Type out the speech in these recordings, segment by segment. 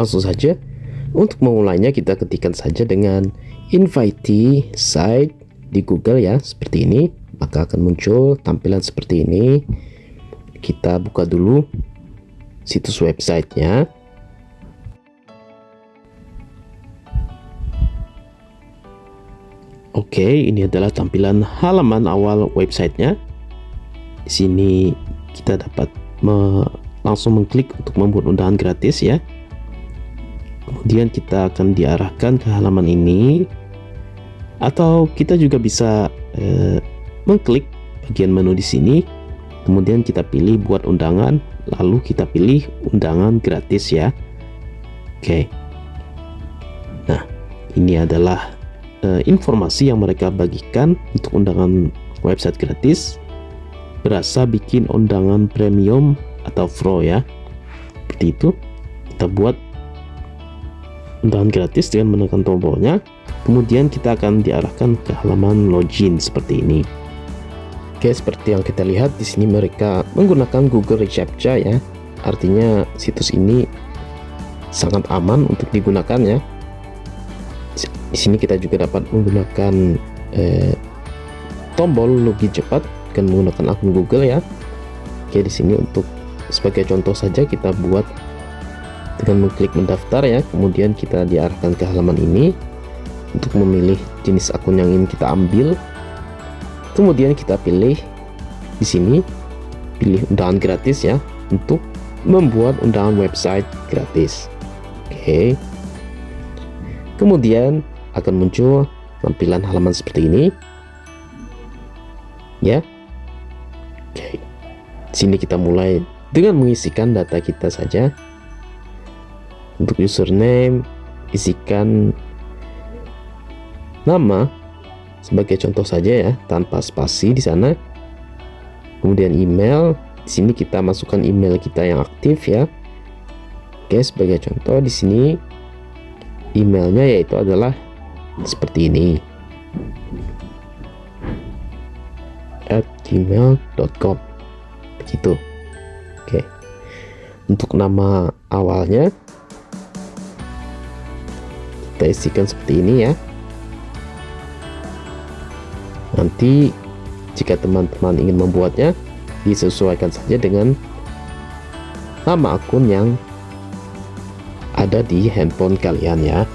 langsung saja untuk memulainya kita ketikkan saja dengan invite site di Google ya seperti ini maka akan muncul tampilan seperti ini kita buka dulu situs websitenya Oke, ini adalah tampilan halaman awal websitenya. Di sini kita dapat me langsung mengklik untuk membuat undangan gratis ya. Kemudian kita akan diarahkan ke halaman ini, atau kita juga bisa eh, mengklik bagian menu di sini. Kemudian kita pilih buat undangan, lalu kita pilih undangan gratis ya. Oke. Nah, ini adalah uh, informasi yang mereka bagikan untuk undangan website gratis berasa bikin undangan premium atau pro ya seperti itu kita buat undangan gratis dengan menekan tombolnya. Kemudian kita akan diarahkan ke halaman login seperti ini. Oke seperti yang kita lihat di sini mereka menggunakan Google Receptcha ya. Artinya situs ini sangat aman untuk digunakan ya. Di sini kita juga dapat menggunakan eh, tombol login cepat dengan menggunakan akun Google ya. Oke, di sini untuk sebagai contoh saja kita buat dengan mengklik mendaftar ya, kemudian kita diarahkan ke halaman ini untuk memilih jenis akun yang ingin kita ambil. Kemudian kita pilih di sini pilih undangan gratis ya untuk membuat undangan website gratis. Oke. Kemudian akan muncul tampilan halaman seperti ini ya oke sini kita mulai dengan mengisikan data kita saja untuk username isikan nama sebagai contoh saja ya tanpa spasi di sana. Kemudian email di sini kita masukkan email kita yang aktif ya. Oke sebagai contoh di sini emailnya yaitu adalah seperti ini. At gmail.com begitu. Oke. Untuk nama awalnya kita isikan seperti ini ya nanti jika teman-teman ingin membuatnya disesuaikan saja dengan nama akun yang ada di handphone kalian ya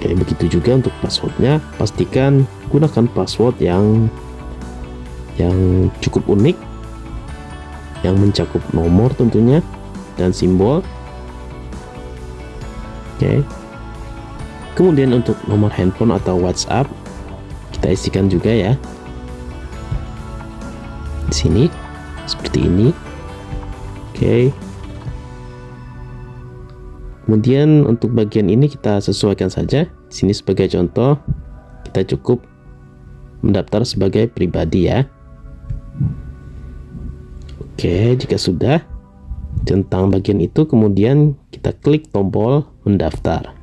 Oke, begitu juga untuk passwordnya, pastikan gunakan password yang yang cukup unik, yang mencakup nomor tentunya dan simbol. Oke. Kemudian untuk nomor handphone atau WhatsApp kita isikan juga ya. Di sini seperti ini. Oke kemudian untuk bagian ini kita sesuaikan saja di sini sebagai contoh kita cukup mendaftar sebagai pribadi ya oke jika sudah tentang bagian itu kemudian kita klik tombol mendaftar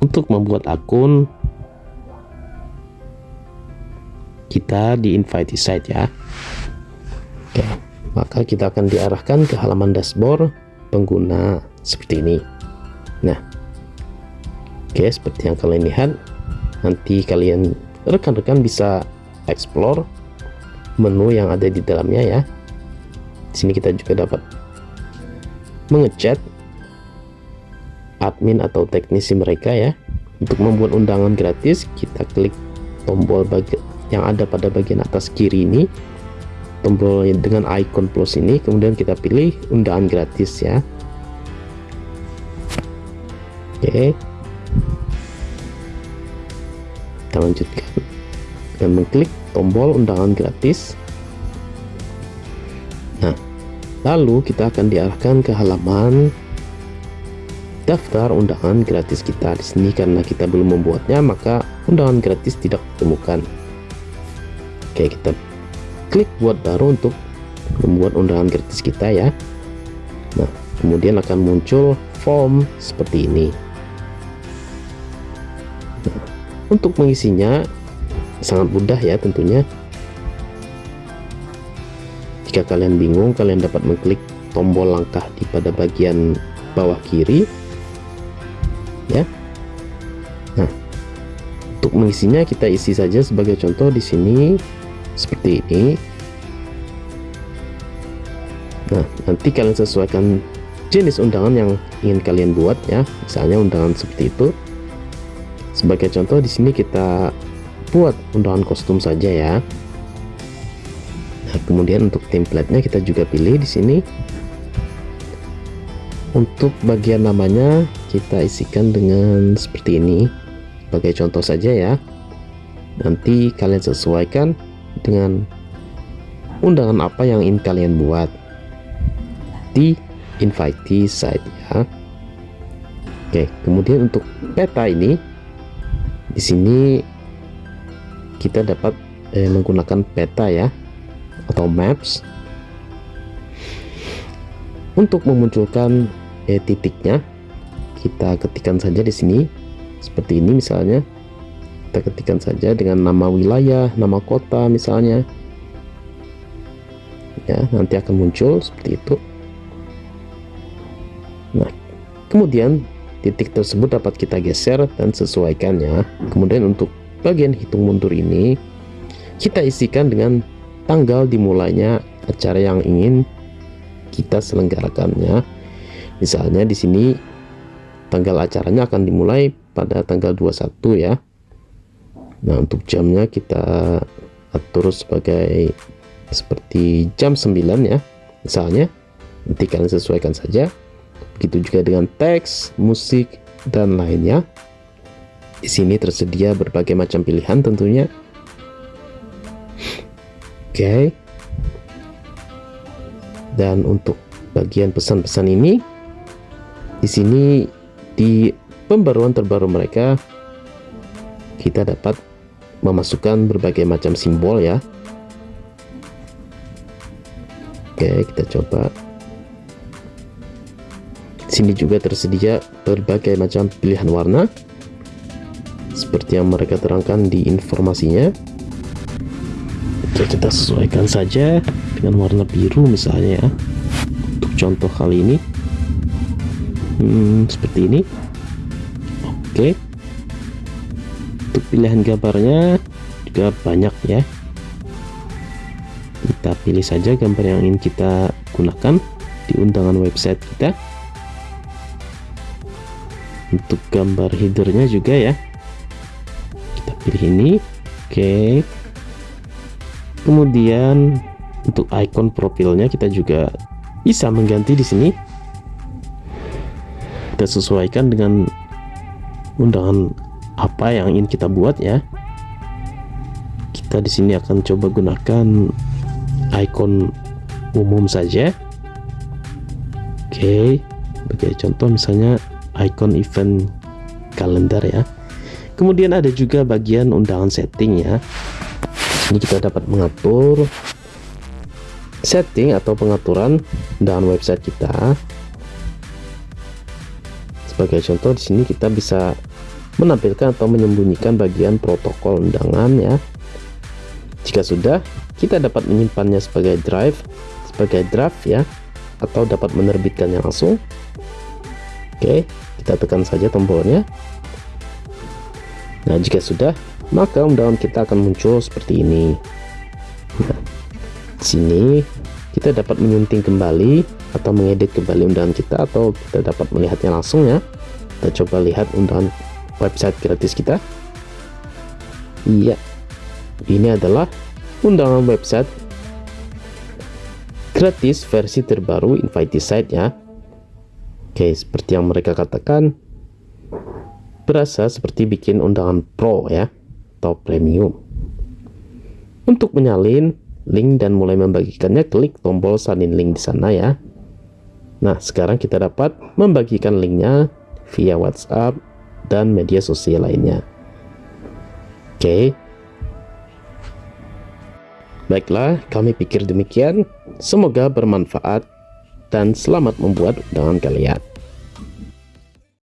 untuk membuat akun kita di invite site ya. Oke maka kita akan diarahkan ke halaman dashboard pengguna seperti ini. Nah oke seperti yang kalian lihat nanti kalian rekan-rekan bisa explore menu yang ada di dalamnya ya. Di sini kita juga dapat mengechat admin atau teknisi mereka ya. Untuk membuat undangan gratis kita klik tombol bagian yang ada pada bagian atas kiri ini. Tombol dengan icon plus ini kemudian kita pilih undangan gratis ya. Oke. Kita lanjutkan. Dan mengklik tombol undangan gratis. Nah lalu kita akan diarahkan ke halaman daftar undangan gratis kita di sini. Karena kita belum membuatnya maka undangan gratis tidak ditemukan. Oke kita klik buat baru untuk membuat undangan gratis kita ya. Nah kemudian akan muncul form seperti ini. Untuk mengisinya sangat mudah ya tentunya. Jika kalian bingung kalian dapat mengklik tombol langkah di pada bagian bawah kiri ya. Nah untuk mengisinya kita isi saja sebagai contoh di sini seperti ini. Nah nanti kalian sesuaikan jenis undangan yang ingin kalian buat ya. Misalnya undangan seperti itu. Sebagai contoh di sini kita buat undangan kostum saja ya. Nah kemudian untuk template-nya kita juga pilih di sini untuk bagian namanya kita isikan dengan seperti ini. Sebagai contoh saja ya. Nanti kalian sesuaikan dengan undangan apa yang ingin kalian buat. Di invitee site ya. Oke kemudian untuk peta ini di sini kita dapat eh, menggunakan peta ya atau maps untuk memunculkan eh, titiknya kita ketikkan saja di sini. Seperti ini misalnya. Kita ketikkan saja dengan nama wilayah nama kota misalnya. Ya nanti akan muncul seperti itu. Nah kemudian titik tersebut dapat kita geser dan sesuaikannya kemudian untuk bagian hitung mundur ini kita isikan dengan tanggal dimulainya acara yang ingin kita selenggarakannya. Misalnya di sini tanggal acaranya akan dimulai pada tanggal 21 ya. Nah untuk jamnya kita atur sebagai seperti jam 9 ya. Misalnya nanti kalian sesuaikan saja. Begitu juga dengan teks musik dan lainnya di sini tersedia berbagai macam pilihan tentunya. Oke. okay. Dan untuk bagian pesan-pesan ini di sini di pembaruan terbaru mereka kita dapat memasukkan berbagai macam simbol ya. Oke kita coba. Sini juga tersedia berbagai macam pilihan warna seperti yang mereka terangkan di informasinya kita sesuaikan saja dengan warna biru misalnya ya. Untuk contoh kali ini. Hmm, seperti ini. Oke. Untuk pilihan gambarnya juga banyak ya. Kita pilih saja gambar yang ingin kita gunakan di undangan website kita. Untuk gambar headernya juga ya. Kita pilih ini. Oke kemudian untuk icon profilnya kita juga bisa mengganti di sini. Kita sesuaikan dengan undangan apa yang ingin kita buat ya. Kita di sini akan coba gunakan icon umum saja. Oke sebagai contoh misalnya icon event kalender ya. Kemudian ada juga bagian undangan setting ya ini kita dapat mengatur setting atau pengaturan undangan website kita. Sebagai contoh di sini kita bisa menampilkan atau menyembunyikan bagian protokol undangan ya. Jika sudah kita dapat menyimpannya sebagai drive sebagai draft ya atau dapat menerbitkannya langsung. Oke kita tekan saja tombolnya. Nah jika sudah maka undangan kita akan muncul seperti ini. Nah, sini kita dapat menyunting kembali atau mengedit kembali undangan kita atau kita dapat melihatnya langsung ya. Kita coba lihat undangan website gratis kita. Iya ini adalah undangan website gratis versi terbaru invite site ya. Oke seperti yang mereka katakan berasa seperti bikin undangan pro ya atau premium untuk menyalin link dan mulai membagikannya klik tombol salin link di sana ya nah sekarang kita dapat membagikan linknya via WhatsApp dan media sosial lainnya. Oke. Baiklah, kami pikir demikian. Semoga bermanfaat dan selamat membuat undangan kalian.